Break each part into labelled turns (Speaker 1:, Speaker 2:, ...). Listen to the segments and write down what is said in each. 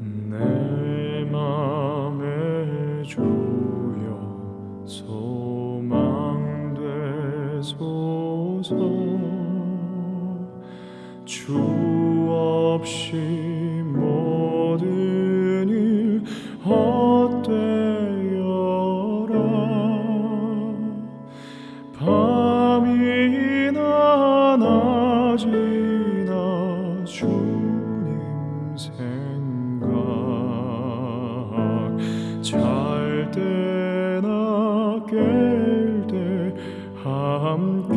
Speaker 1: 내 맘에 주여 소망되소서. 주 없이 모든 일 헛되어라. 밤이 결될 함께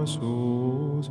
Speaker 1: 하소서.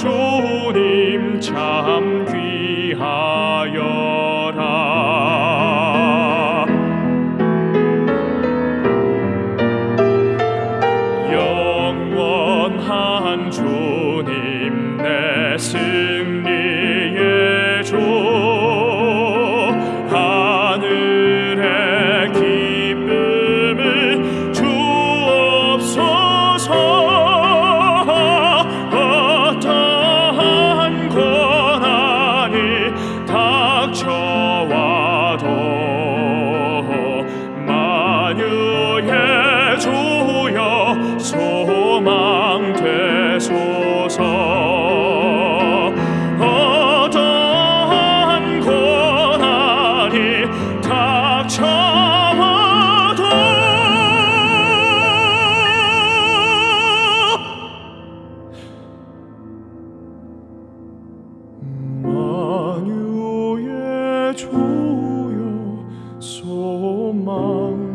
Speaker 1: 주님 참 귀하여라. 영원한 주님 내 승리. 참아도 만유의 주여 소망.